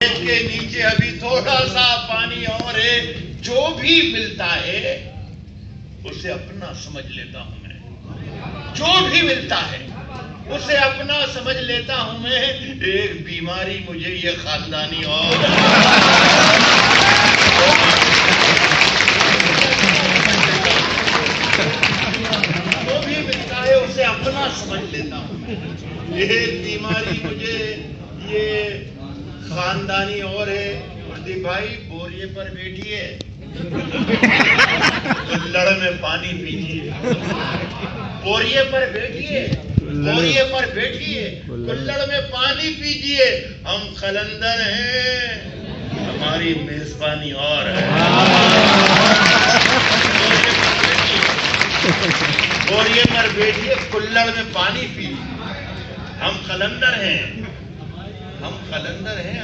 के नीचे अभी थोड़ा सा पानी और है, जो भी मिलता है, उसे अपना समझ लेता हूँ मैं। जो भी मिलता है, उसे अपना समझ लेता हूँ मैं। एक बीमारी मुझे ये खानदानी और जो भी मिलता है, उसे अपना समझ लेता हूँ ये बीमारी मुझे ये खानदानी और है। प्रदीप भाई बोरिए पर बैठिए लड़ में पानी पीजिए बोरिए पर बैठिए बोरिए पर बैठिए कुल्लड़ में पानी पीजिए हम खलंदर हैं। हमारी मेजबानी और है। बोरिए पर बैठिए कुल्लड़ में पानी पीजिए हम खलंदर हैं। हम कलंदर हैं।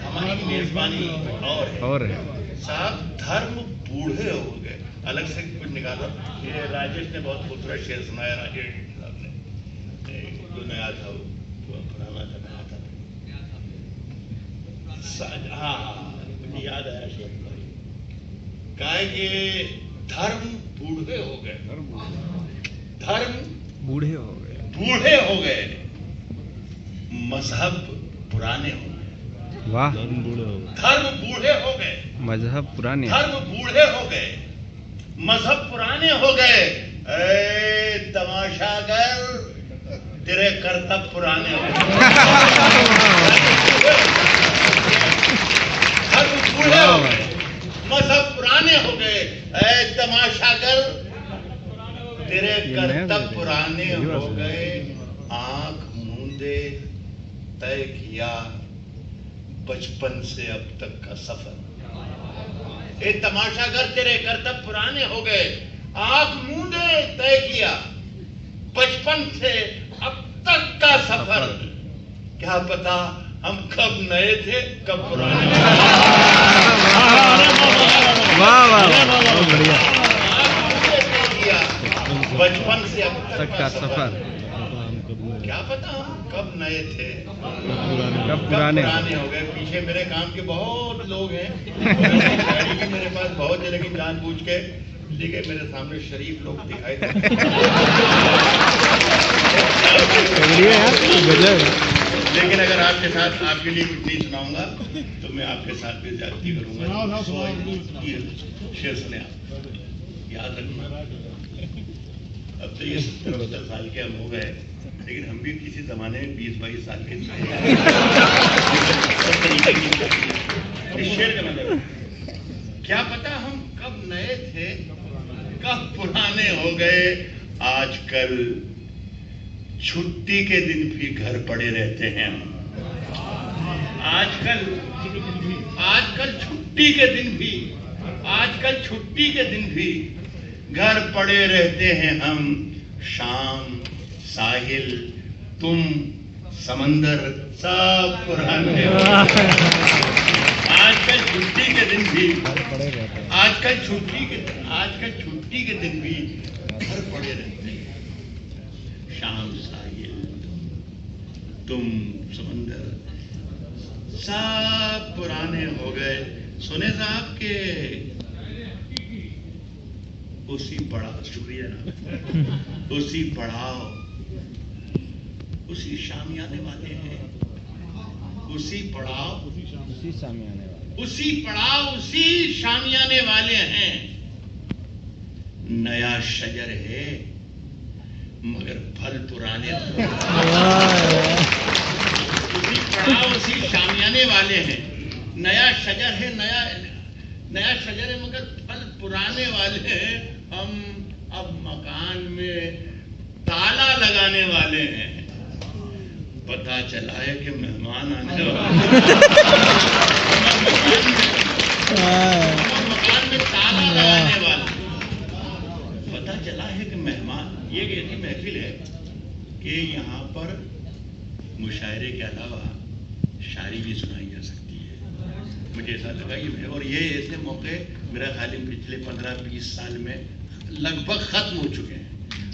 हमारी मेजबानी और है। और है। साहब धर्म बूढ़े हो गए। अलग से कुछ निकालो। ये राजेश ने बहुत खूबसूरत शेर सुनाया राजेश साहब ने। जो नया था वो पुराना था नया था। हाँ हाँ मुझे याद आया शेर कहा कि धर्म बूढ़े हो गए। धर्म बूढ़े हो गए। बूढ़े हो गए। मज़हब पुराने हो गए। वाह। धर्म बूढ़े हो गए। मज़हब पुराने। धर्म बूढ़े हो गए। मज़हब पुराने हो गए। ए तमाशा कर। तेरे करतब पुराने हो गए। धर्म बूढ़े हो गए। मज़हब पुराने हो गए। ए तमाशा कर। तेरे करतब पुराने हो गए। आँख मूंदे तय किया बचपन से अब तक का सफ़र। ये तमाशा कर तेरे करतब पुराने हो गए। आँख मूंदे तय किया बचपन से अब तक का सफ़र। क्या पता हम कब नए थे कब पुराने बचपन से अब तक का सफ़र। क्या पता हम कब नए थे? कब कब पुराने? पुराने हो गए? पीछे मेरे काम के बहुत लोग हैं। भी मेरे पास बहुत है लेकिन जानबूझ के लेकिन मेरे सामने शरीफ लोग दिखाई देते बढ़िया यार गजब है। लेकिन अगर आपके साथ आपके लिए कुछ नहीं सुनाऊँगा तो मैं आपके साथ भी ज्यादती करूँगा। शेर सुने आप। याद रखना। अब तो ये सत्तर सत्तर साल के हम हो गए। लेकिन हम भी किसी जमाने में बीस, बाईस साल का मतलब क्या पता हम कब नए थे, कब पुराने हो गए। आजकल छुट्टी के दिन भी घर पड़े रहते हैं हम। आजकल आजकल छुट्टी के दिन भी, आजकल छुट्टी के दिन भी घर पड़े रहते हैं हम। शाम, साहिल, तुम, समंदर, सब पुराने। आजकल छुट्टी के दिन भी आजकल छुट्टी के आजकल छुट्टी के दिन भी घर पड़े रहते हैं। शाम, साहिल, तुम, समंदर, सब पुराने हो गए। सुने साहब के उसी पड़ा शुक्रिया ना। उसी पड़ाव उसी शामियाने वाले हैं। उसी पड़ाव उसी आने वाला उसी पड़ाव उसी शामियाने वाले हैं। नया शजर है मगर फल पुराने उसी पड़ाव उसी शामियाने वाले हैं। नया शजर है नया नया शजर है मगर फल पुराने वाले हैं। हम अब मकान में ताला लगाने वाले हैं। पता चला है कि मेहमान आने वाले मकान में ताला लगाने वाले पता चला है कि मेहमान ये ऐसी महफिल है कि यहाँ पर मुशायरे के अलावा शायरी भी सुनाई जा सकती है। मुझे ऐसा लगा ये और ये ऐसे मौके मेरा ख्याल है पिछले पंद्रह बीस साल में लगभग खत्म हो चुके हैं।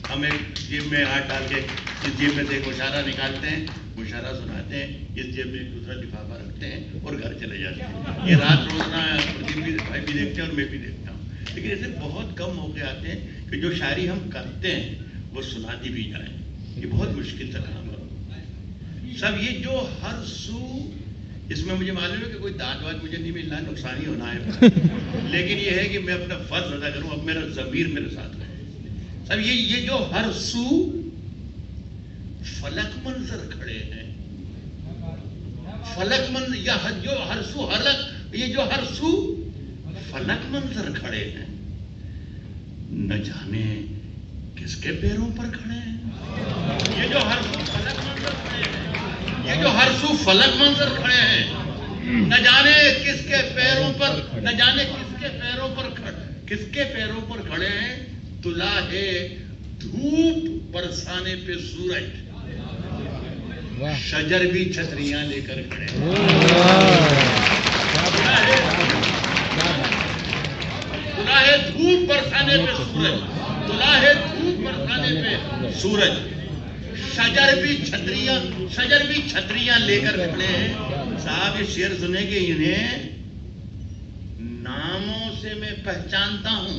हम जेब में हाथ डाल के इस जेब में से एक इशारा निकालते हैं मुशारा सुनाते हैं, इस जेब में दूसरा लिफाफा रखते हैं और घर चले जाते हैं। ये रात रोजना प्रदीप भी, भाई भी देखते हैं और मैं भी देखता हूँ। लेकिन ऐसे बहुत कम मौके आते हैं कि जो शायरी हम करते हैं, वो सुनाती भी जाए। ये बहुत मुश्किल काम सब ये जो हर सू इसमें मुझे मालूम है कि कोई दाद वाद मुझे नहीं मिलना है नुकसान ही होना है। लेकिन ये है कि मैं अपना फ़र्ज़ अदा करूँ अब मेरा जमीर मेरे साथ है सब ये ये जो हर सू फलक मंजर खड़े हैं। फलक मंजर या हर- जो हर सू हलक ये जो हर सू फलक मंजर खड़े हैं। न जाने किसके पैरों पर खड़े हैं। ये जो हर सू फलक जो हर सू फलक मंजर खड़े हैं। न जाने किसके पैरों पर न जाने किसके पैरों पर खड़े किसके पैरों पर खड़े हैं। तुला है धूप बरसाने पे सूरज। शजर भी छतरियाँ लेकर खड़े तुला है धूप बरसाने पे सूरज। तुला है धूप बरसाने पे सूरज। शजर भी छतरियाँ, शजर भी छतरियाँ लेकर हैं। साहब, ये शेर सुने कि इन्हें नामों से मैं पहचानता हूँ।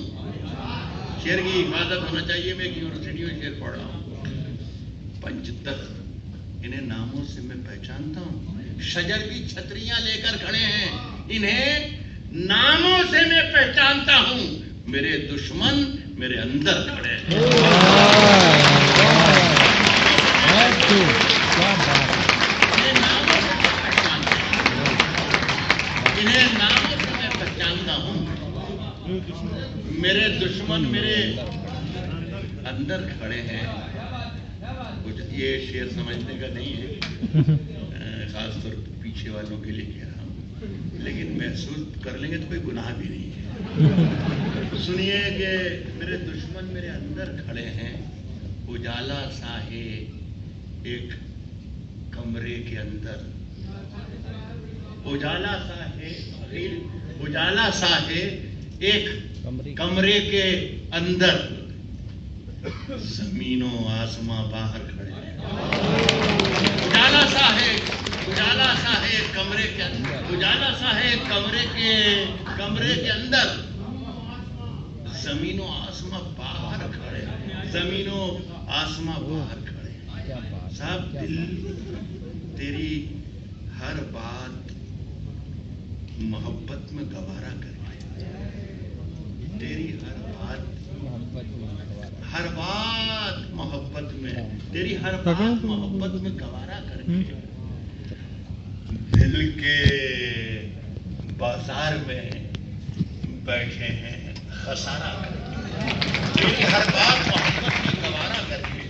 शेर की हिफाजत होना चाहिए, मैं एक यूनिवर्सिटी में शेर पढ़ रहा हूँ। पंचतख इन्हें नामों से मैं पहचानता हूँ। शजर भी छतरियाँ लेकर खड़े हैं। इन्हें नामों से मैं पहचानता हूँ। मेरे दुश्मन मेरे अंदर खड़े हैं बहुत खूब क्या बात इन्हें नामों से मैं पहचानता हूँ इन्हें नामों से मैं पहचानता हूँ मेरे दुश्मन मेरे अंदर खड़े हैं। कुछ ये शेर समझने का नहीं है। खासतौर पर पीछे वालों के लिए कह रहा हूँ। लेकिन महसूस कर लेंगे तो कोई गुनाह भी नहीं है। सुनिए कि मेरे दुश्मन मेरे अंदर खड़े हैं। उजाला सा है एक कमरे के अंदर। उजाला सा है, उजाला सा है एक कमरे के अंदर जमीनों आसमां बाहर खड़े उजाला सा है उजाला सा है कमरे के अंदर। उजाला सा है कमरे के कमरे के अंदर। जमीनों आसमां बाहर खड़े जमीनों आसमां बाहर खड़े साहब दिल तेरी हर बात मोहब्बत में गवारा करके तेरी हर बात मोहब्बत हर बात मोहब्बत में तेरी हर बात मोहब्बत में गवारा करके दिल के बाज़ार में बैठे हैं खसारा करके तेरी हर बात मोहब्बत में गवारा करके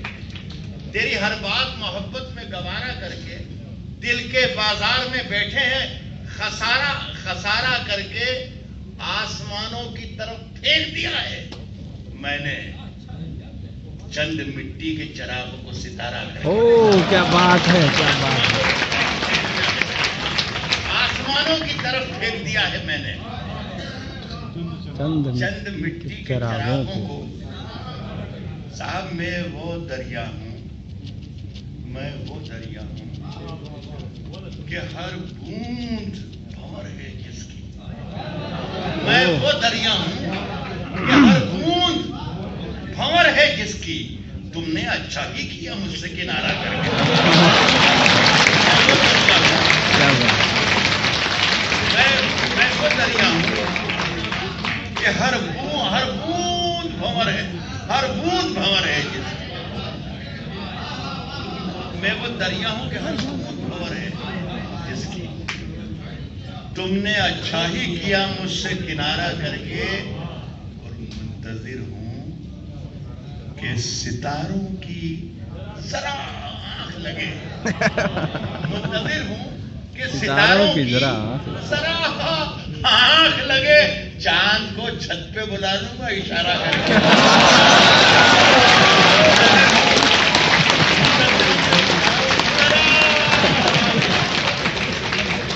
तेरी हर बात मोहब्बत में गवारा करके दिल के बाज़ार में बैठे हैं खसारा खसारा करके आसमानों की तरफ़ फेंक दिया है। मैंने चंद मिट्टी के चराग को सितारा कर ओ क्या बात है क्या बात है। आसमानों की तरफ़ फेंक दिया है मैंने। चंद चंद मिट्टी के चरागों को। साहब मैं वो दरिया हूँ मैं वो दरिया हूँ कि हर बूंद भंवर है। मैं वो दरिया हूँ हर बूंद भंवर है जिसकी तुमने अच्छा ही किया मुझसे किनारा करके क्या बात मैं मैं वो दरिया हूँ कि हर बूंद हर बूंद भंवर है हर बूंद भंवर है जिसकी मैं वो दरिया हूँ कि हर बूंद भंवर है जिसकी तुमने किया मुझसे किनारा करके और मुंतजिर हूँ कि सितारों की जरा आँख लगे। मुंतजिर हूँ कि सितारों की जरा जरा आँख लगे। चाँद को छत पे बुला लूँगा इशारा करके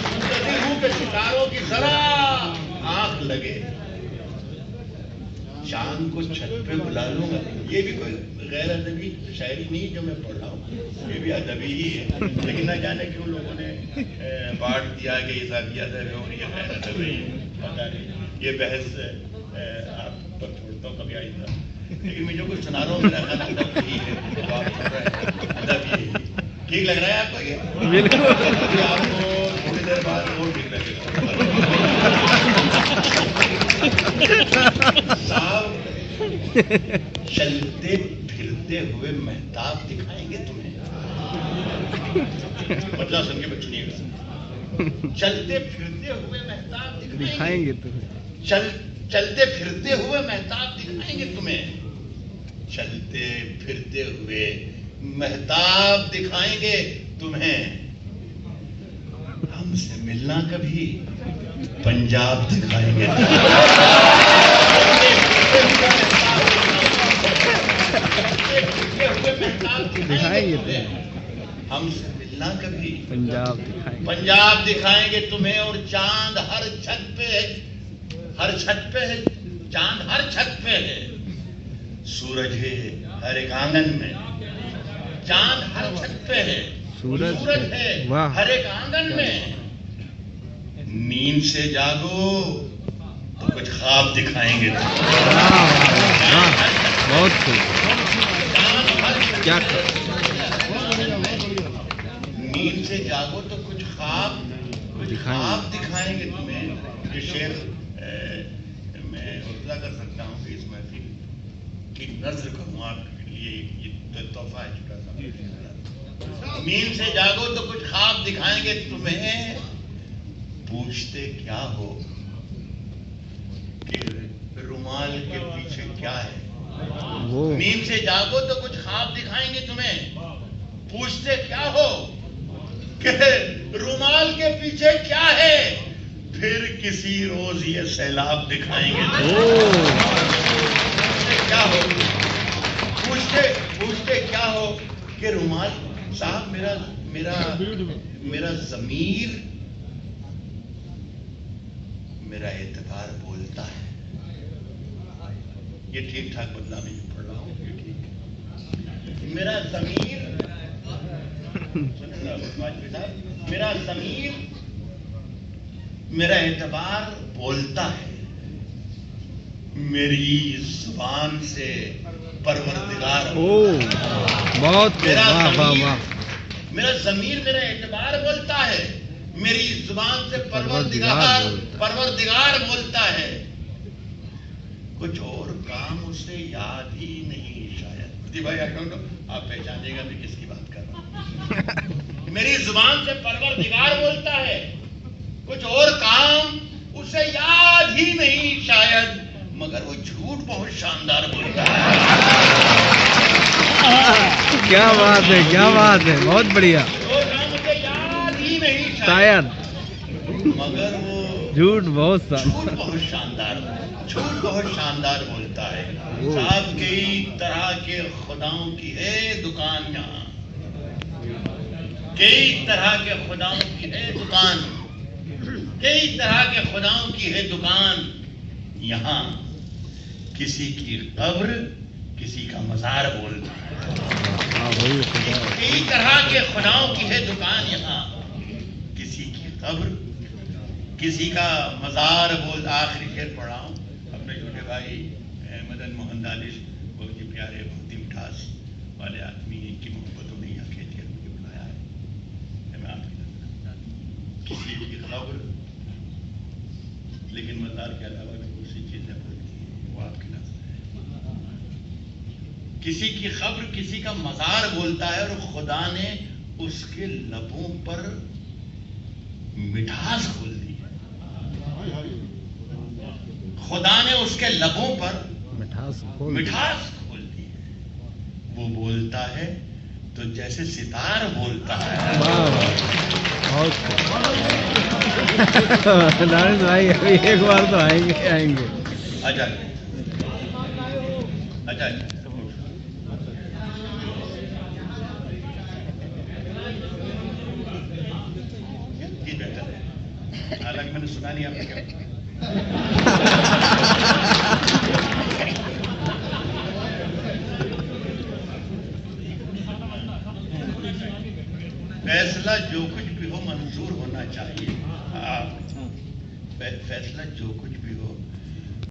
मुंतजिर हूँ कि सितारों की जरा आँख लगे चाँद को। छत पे बुला लूँगा ये भी कोई गैर अदबी शायरी नहीं जो मैं पढ़ रहा हूँ। ये भी अदबी ही है। लेकिन ना जाने क्यों लोगों ने बांट दिया कि इजाफी अदब है और ये गैर अदबी है पता नहीं। ये बहस आप पर छोड़ता हूँ कभी आइंदा लेकिन मैं जो कुछ सुना रहा हूँ मेरा अदब ही है। तो आप सुन रहे हैं, अदब ही है। ठीक लग रहा है आपको ये? बिल्कुल। आपको थोड़ी देर बाद और ठीक लगेगा। साहब चलते फिरते हुए मेहताब दिखाएँगे तुम्हें। सुन के सुनिएगा चलते फिरते हुए मेहताब दिखाएँगे तुम्हें। चल चलते फिरते हुए मेहताब दिखाएँगे तुम्हें। चलते फिरते हुए मेहताब दिखाएँगे तुम्हें। हमसे मिलना कभी पंजाब दिखाएँगे। हमसे मिलना कभी। पंजाब दिखाएँगे। पंजाब दिखाएँगे तुम्हें और चाँद हर छत पे है। हर छत पे है। चाँद हर छत पे है। सूरज है हर एक आँगन में। चाँद हर छत पे है। सूरज सूरज है। हर एक आँगन में। नींद से जागो तो कुछ ख्वाब दिखाएँगे बहुत क्या जागो तो कुछ ख्वाब कुछ दिखाएँगे। ख्वाब दिखाएँगे तुम्हें। ये शेर मैं उर्दा कर सकता हूँ कि इस महफिल की नज़र करूँ आपके लिए। ये तो तोहफा है छोटा सा। नींद से जागो तो कुछ ख्वाब दिखाएँगे तुम्हें। पूछते क्या हो कि रुमाल के पीछे क्या है? वो। नींद से जागो तो कुछ ख्वाब दिखाएँगे तुम्हें। पूछते क्या हो कि रुमाल के पीछे क्या है? फिर किसी रोज ये सैलाब दिखाएँगे। क्या हो? पूछते पूछते क्या हो कि रुमाल साहब मेरा मेरा मेरा जमीर मेरा एतबार बोलता है। ये ठीक ठाक बदला में पढ़ रहा हूँ। ये ठीक। मेरा जमीर मेरा जमीर मेरा एतबार बोलता है मेरी ज़ुबान से परवरदिगार ओ बहुत मेरा वाह वाह वाह। मेरा जमीर मेरा एतबार बोलता है मेरी ज़ुबान से परवरदिगार परवरदिगार बोलता है। कुछ और काम उसे याद ही नहीं शायद। भाई आप पहचानिएगा मैं किसकी मेरी ज़ुबान से परवरदिगार बोलता है। कुछ और काम उसे याद ही नहीं शायद मगर वो झूठ बहुत शानदार बोलता है। क्या बात है क्या बात है बहुत बढ़िया। याद ही नहीं शायद मगर वो झूठ बहुत झूठ बहुत शानदार झूठ बहुत शानदार बोलता है। साहब कई तरह के खुदाओं की है दुकान यहाँ। कई तरह के खुदाओं की है दुकान। कई तरह के खुदाओं की है दुकान। यहाँ किसी की कब्र किसी का मजार बोलता है हाँ। कई तरह के खुदाओं की है दुकान यहाँ। किसी की कब्र किसी का मजार बोल आखिरी शेर पढ़ा अपने छोटे भाई मदन मोहन दानिश बहुत ही प्यारे बहुत ही मिठास वाले आदमी की मोहब्बतों ने यहाँ खेत कर मुझे बुलाया है कि मैं आपकी नज़र किसी की खबर लेकिन मजार के अलावा भी दूसरी चीज़ें बोलती हैं वो आपकी नज़र है किसी की खबर किसी का मजार बोलता है और खुदा ने उसके लबों पर मिठास खोल दी है। खुदा ने उसके लबों पर मिठास खोल मिठास खोल दी है। वो बोलता है तो जैसे सितार बोलता है। नारायण भाई, अभी एक बार तो आएँगे आएँगे। अच्छा अच्छा हालाँकि मैंने सुना नहीं आपने क्या।